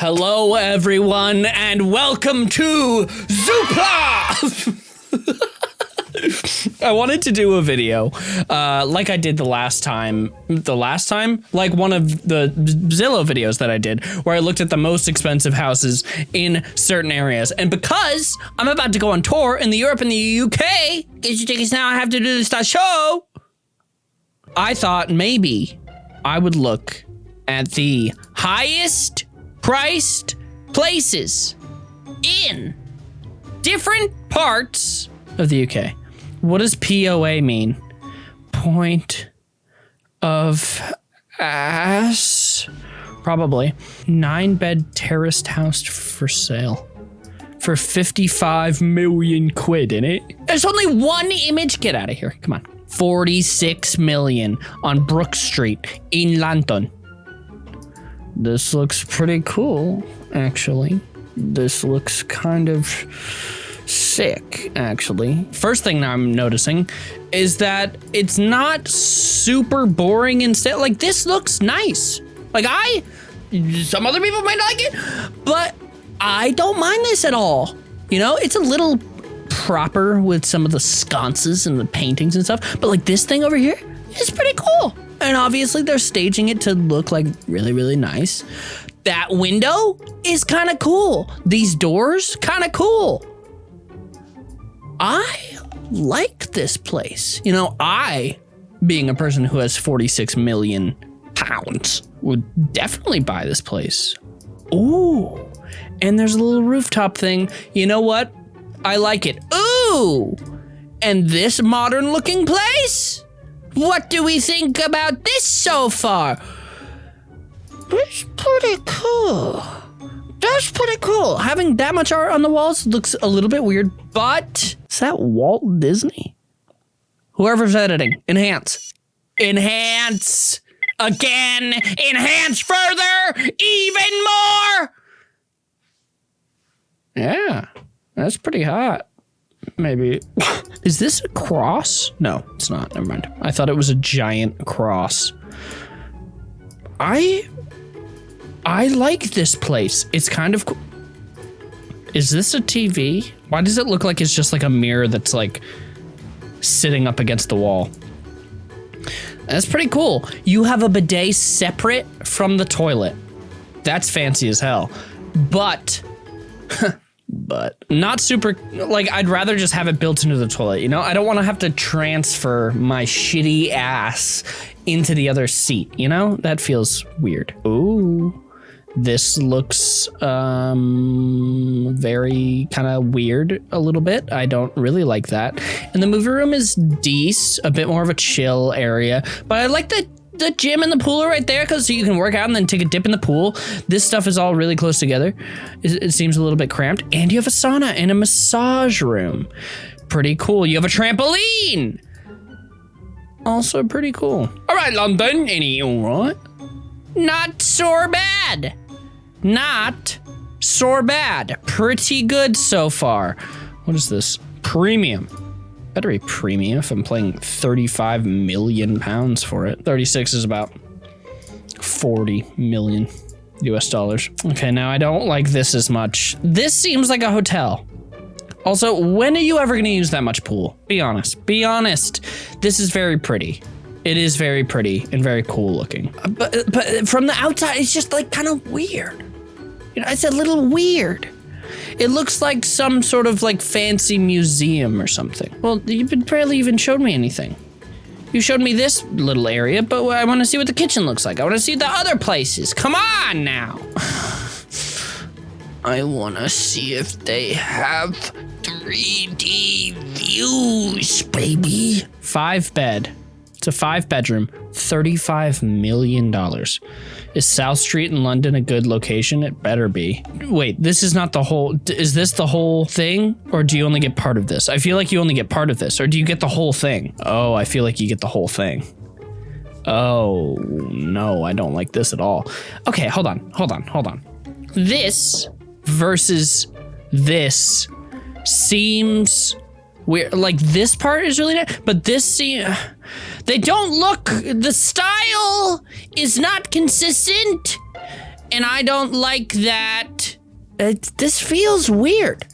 Hello, everyone, and welcome to Zoopla! I wanted to do a video, uh, like I did the last time. The last time? Like one of the Zillow videos that I did, where I looked at the most expensive houses in certain areas. And because I'm about to go on tour in the Europe and the UK, get your tickets now, I have to do this show. I thought maybe I would look at the highest priced places in different parts of the UK. What does POA mean? Point of ass? Probably. Nine bed terraced house for sale. For 55 million quid in it. There's only one image. Get out of here. Come on. 46 million on Brook Street in London. This looks pretty cool, actually. This looks kind of sick, actually. First thing I'm noticing is that it's not super boring instead. Like, this looks nice. Like, I, some other people might like it, but I don't mind this at all. You know, it's a little proper with some of the sconces and the paintings and stuff, but like this thing over here is pretty cool. And obviously, they're staging it to look like really, really nice. That window is kind of cool. These doors, kind of cool. I like this place. You know, I, being a person who has 46 million pounds, would definitely buy this place. Ooh, and there's a little rooftop thing. You know what? I like it. Ooh, and this modern looking place? What do we think about this so far? It's pretty cool. That's pretty cool. Having that much art on the walls looks a little bit weird, but is that Walt Disney? Whoever's editing, enhance. Enhance! Again! Enhance further! Even more! Yeah, that's pretty hot. Maybe. Is this a cross? No, it's not. Never mind. I thought it was a giant cross. I I like this place. It's kind of. Is this a TV? Why does it look like it's just like a mirror that's like sitting up against the wall? That's pretty cool. You have a bidet separate from the toilet. That's fancy as hell. But, but not super, like, I'd rather just have it built into the toilet, you know? I don't want to have to transfer my shitty ass into the other seat, you know? That feels weird. Ooh. This looks um, very kind of weird a little bit. I don't really like that. And the movie room is decent, a bit more of a chill area. But I like the the gym and the pool are right there because so you can work out and then take a dip in the pool. This stuff is all really close together. It, it seems a little bit cramped. And you have a sauna and a massage room. Pretty cool. You have a trampoline. Also pretty cool. All right, London. Any all right? Not so bad. Not so bad. Pretty good so far. What is this? Premium. Better a premium if I'm playing 35 million pounds for it. 36 is about 40 million US dollars. Okay, now I don't like this as much. This seems like a hotel. Also, when are you ever gonna use that much pool? Be honest. Be honest. This is very pretty. It is very pretty and very cool looking. Uh, but, but from the outside, it's just like kind of weird. You know, it's a little weird. It looks like some sort of like fancy museum or something. Well, you've barely even showed me anything. You showed me this little area, but I want to see what the kitchen looks like. I want to see the other places. Come on now. I want to see if they have 3D views, baby. Five bed. It's a five bedroom, $35 million. Is South Street in London a good location? It better be. Wait, this is not the whole, is this the whole thing? Or do you only get part of this? I feel like you only get part of this. Or do you get the whole thing? Oh, I feel like you get the whole thing. Oh, no, I don't like this at all. Okay, hold on, hold on, hold on. This versus this seems weird. Like this part is really nice, but this seems they don't look, the style is not consistent. and I don't like that. It, this feels weird.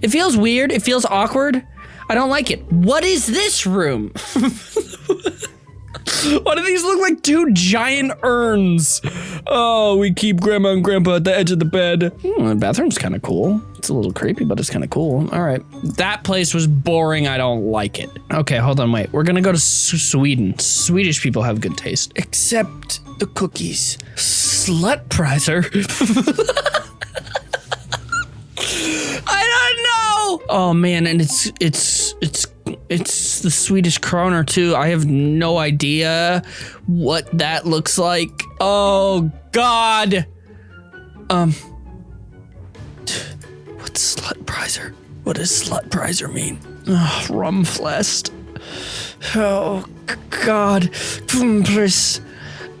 It feels weird. It feels awkward. I don't like it. What is this room? Why do these look like two giant urns? Oh, we keep grandma and grandpa at the edge of the bed. Hmm, the bathroom's kind of cool. It's a little creepy, but it's kind of cool. All right. That place was boring. I don't like it. Okay, hold on, wait. We're gonna go to Sweden. Swedish people have good taste. Except the cookies. Slut prizer. I don't know. Oh man, and it's it's it's it's the Swedish kroner too. I have no idea what that looks like. Oh God. Um. What's slut prizer? What does slut prizer mean? Rumflest. Oh God. Please.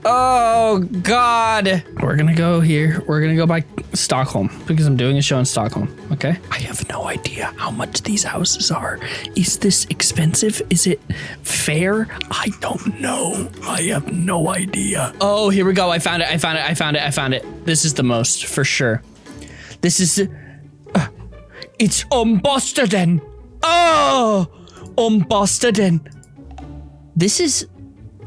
Oh God. We're gonna go here. We're gonna go by Stockholm because I'm doing a show in Stockholm. Okay. I have no idea how much these houses are. Is this expensive? Is it fair? I don't know. I have no idea. Oh, here we go. I found it. I found it. I found it. I found it. This is the most for sure. This is. Uh, it's Ombostaden. Oh, Ombostaden. This is.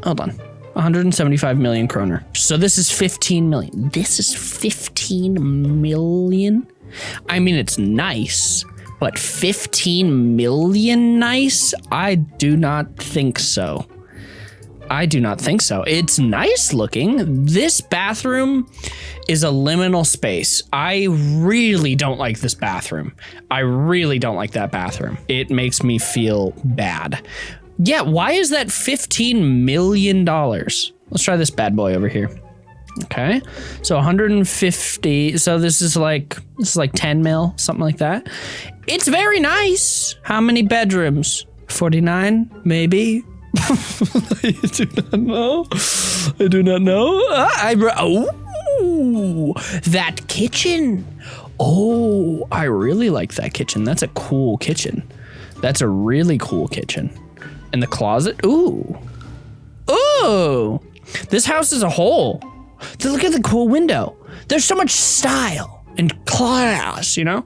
Hold on. 175 million kroner. So this is 15 million. This is 15 million? I mean, it's nice, but 15 million nice? I do not think so. I do not think so. It's nice looking. This bathroom is a liminal space. I really don't like this bathroom. I really don't like that bathroom. It makes me feel bad. Yeah, why is that $15 million? Let's try this bad boy over here. Okay, so 150. So this is like this is like 10 mil, something like that. It's very nice. How many bedrooms? 49, maybe. I do not know. I do not know. Ah, I oh, that kitchen. Oh, I really like that kitchen. That's a cool kitchen. That's a really cool kitchen. And the closet. Ooh. Ooh. This house is a whole. Look at the cool window. There's so much style and class, you know?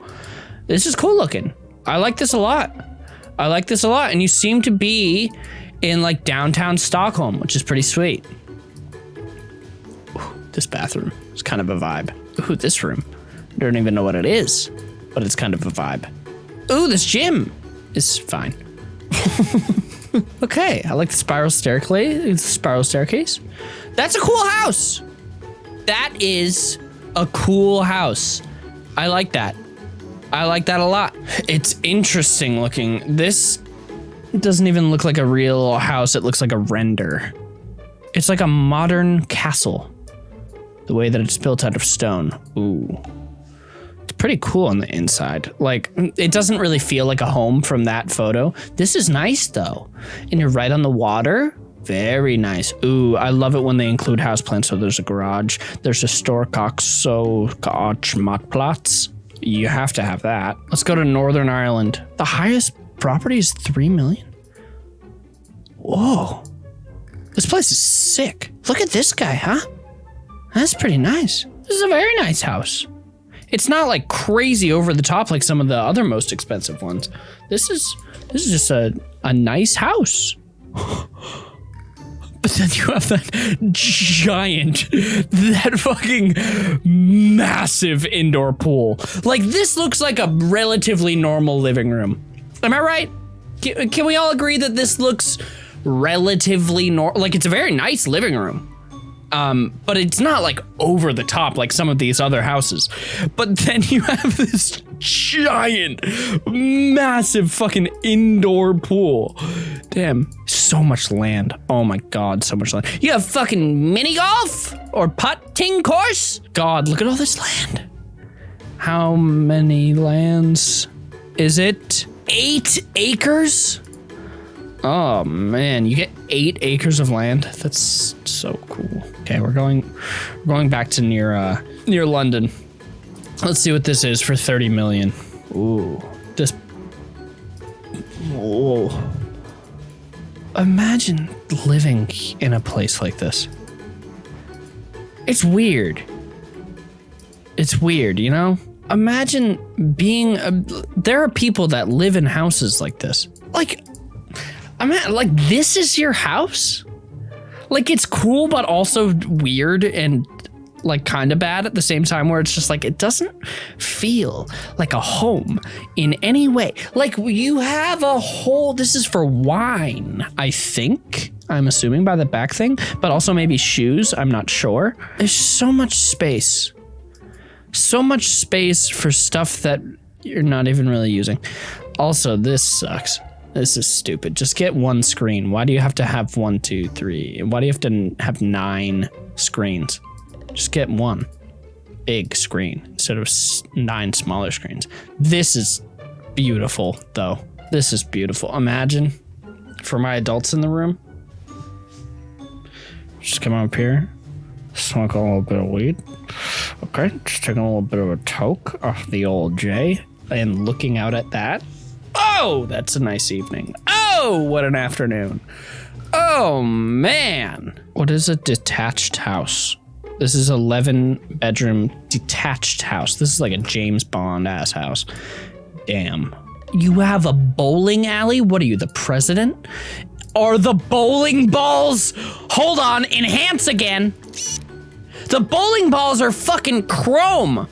This is cool looking. I like this a lot. I like this a lot. And you seem to be in like downtown Stockholm, which is pretty sweet. Ooh, this bathroom is kind of a vibe. Ooh, this room. I don't even know what it is, but it's kind of a vibe. Ooh, this gym is fine. okay, I like the spiral staircase. Spiral staircase. That's a cool house. That is a cool house. I like that. I like that a lot. It's interesting looking. This doesn't even look like a real house. It looks like a render. It's like a modern castle. The way that it's built out of stone. Ooh pretty cool on the inside. Like, it doesn't really feel like a home from that photo. This is nice though. And you're right on the water. Very nice. Ooh, I love it when they include houseplants. So there's a garage, there's a store so matplatz. You have to have that. Let's go to Northern Ireland. The highest property is 3 million. Whoa. This place is sick. Look at this guy, huh? That's pretty nice. This is a very nice house. It's not like crazy over the top like some of the other most expensive ones. This is this is just a, a nice house. But then you have that giant, that fucking massive indoor pool. Like this looks like a relatively normal living room. Am I right? Can, can we all agree that this looks relatively normal? Like it's a very nice living room. Um, but it's not like over the top like some of these other houses. But then you have this giant, massive fucking indoor pool. Damn, so much land. Oh my god, so much land. You have fucking mini golf or putting course? God, look at all this land. How many lands is it? Eight acres? Oh man, you get eight acres of land. That's so cool. Okay, we're going, we're going back to near, uh, near London. Let's see what this is for 30 million. Ooh, this. Whoa. Imagine living in a place like this. It's weird. It's weird, you know? Imagine being a, there are people that live in houses like this. I'm like this is your house? Like it's cool but also weird and like kind of bad at the same time where it's just like it doesn't feel like a home in any way. Like you have a whole this is for wine, I think. I'm assuming by the back thing, but also maybe shoes, I'm not sure. There's so much space. So much space for stuff that you're not even really using. Also, this sucks. This is stupid. Just get one screen. Why do you have to have one, two, three? Why do you have to have nine screens? Just get one big screen instead of nine smaller screens. This is beautiful, though. This is beautiful. Imagine for my adults in the room. Just come up here, smoke a little bit of weed. Okay, just taking a little bit of a toke off the old J and looking out at that. Oh, that's a nice evening. Oh, what an afternoon. Oh, man. What is a detached house? This is 11 bedroom detached house. This is like a James Bond ass house. Damn. You have a bowling alley? What are you, the president? Are the bowling balls? Hold on, enhance again. The bowling balls are fucking chrome.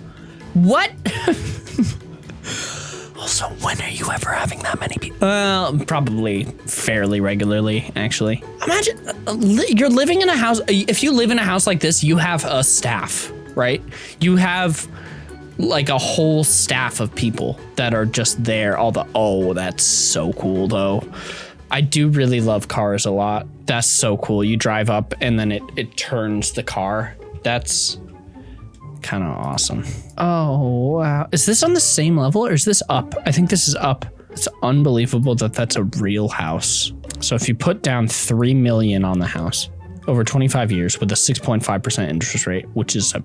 What? also, when are you ever having that many people? Well, probably fairly regularly, actually. Imagine uh, li you're living in a house. If you live in a house like this, you have a staff, right? You have like a whole staff of people that are just there. All the, oh, that's so cool though. I do really love cars a lot. That's so cool. You drive up and then it, it turns the car that's kind of awesome. Oh, wow. Is this on the same level or is this up? I think this is up. It's unbelievable that that's a real house. So if you put down 3 million on the house over 25 years with a 6.5% interest rate, which is a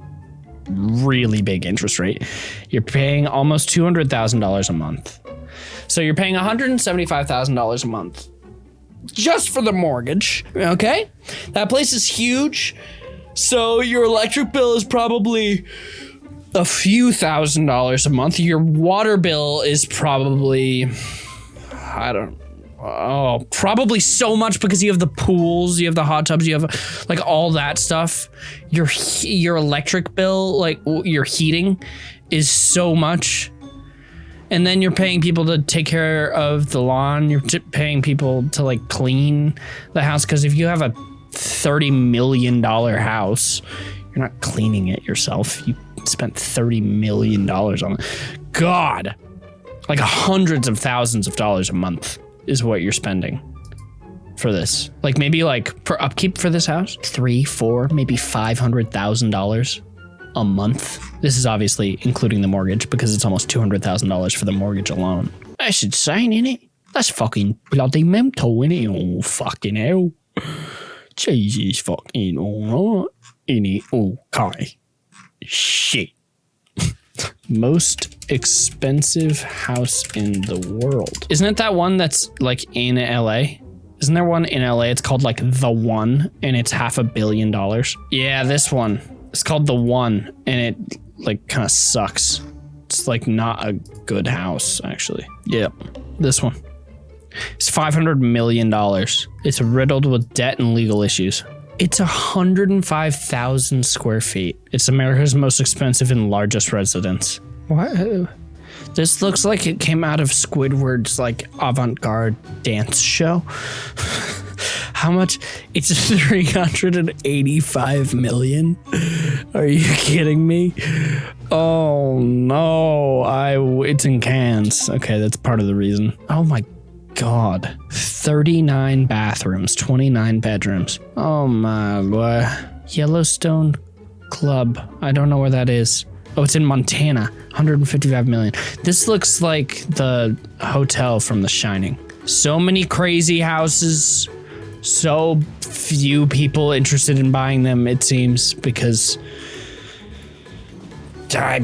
really big interest rate, you're paying almost $200,000 a month. So you're paying $175,000 a month just for the mortgage, okay? That place is huge. So your electric bill is probably a few thousand dollars a month. Your water bill is probably, I don't, oh, probably so much because you have the pools, you have the hot tubs, you have like all that stuff. Your your electric bill, like your heating, is so much. And then you're paying people to take care of the lawn. You're paying people to like clean the house because if you have a $30 million house. You're not cleaning it yourself. You spent $30 million on it. God, like hundreds of thousands of dollars a month is what you're spending for this. Like maybe like for upkeep for this house, three, four, maybe $500,000 a month. This is obviously including the mortgage because it's almost $200,000 for the mortgage alone. That's insane, sign in it. That's fucking bloody mental, innit? Oh, fucking hell. Jesus fucking alright. Any okay. Shit. Most expensive house in the world. Isn't it that one that's like in LA? Isn't there one in LA? It's called like The One and it's half a billion dollars. Yeah, this one. It's called The One and it like kind of sucks. It's like not a good house, actually. Yep, this one. It's $500 million. It's riddled with debt and legal issues. It's 105,000 square feet. It's America's most expensive and largest residence. What? This looks like it came out of Squidward's like avant-garde dance show. How much? It's 385 million. Are you kidding me? Oh no, I it's in Cannes. Okay, that's part of the reason. Oh my god. 39 bathrooms, 29 bedrooms. Oh my boy. Yellowstone Club. I don't know where that is. Oh, it's in Montana. 155 million. This looks like the hotel from The Shining. So many crazy houses. So few people interested in buying them, it seems, because I,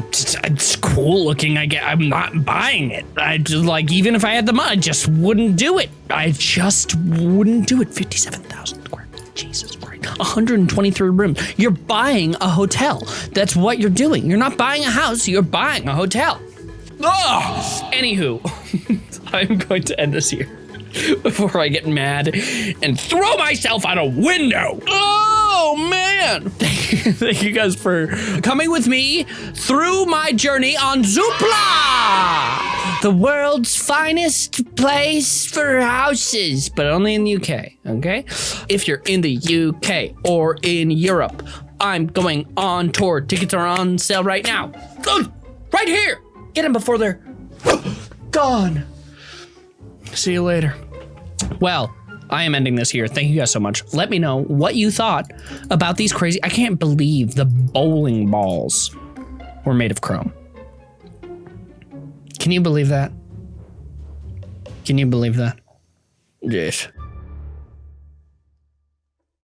it's cool looking. I get. I'm not buying it. I just like even if I had the money, I just wouldn't do it. I just wouldn't do it. Fifty-seven thousand square. feet. Jesus Christ. 123 rooms. You're buying a hotel. That's what you're doing. You're not buying a house, you're buying a hotel. Ugh! Anywho, I'm going to end this here before I get mad and throw myself out a window. Oh man! Thank you guys for coming with me through my journey on Zoopla, the world's finest place for houses, but only in the UK. Okay, if you're in the UK or in Europe, I'm going on tour. Tickets are on sale right now. Right here. Get them before they're gone. See you later. Well, I am ending this here. Thank you guys so much. Let me know what you thought about these crazy. I can't believe the bowling balls were made of chrome. Can you believe that? Can you believe that? Yes.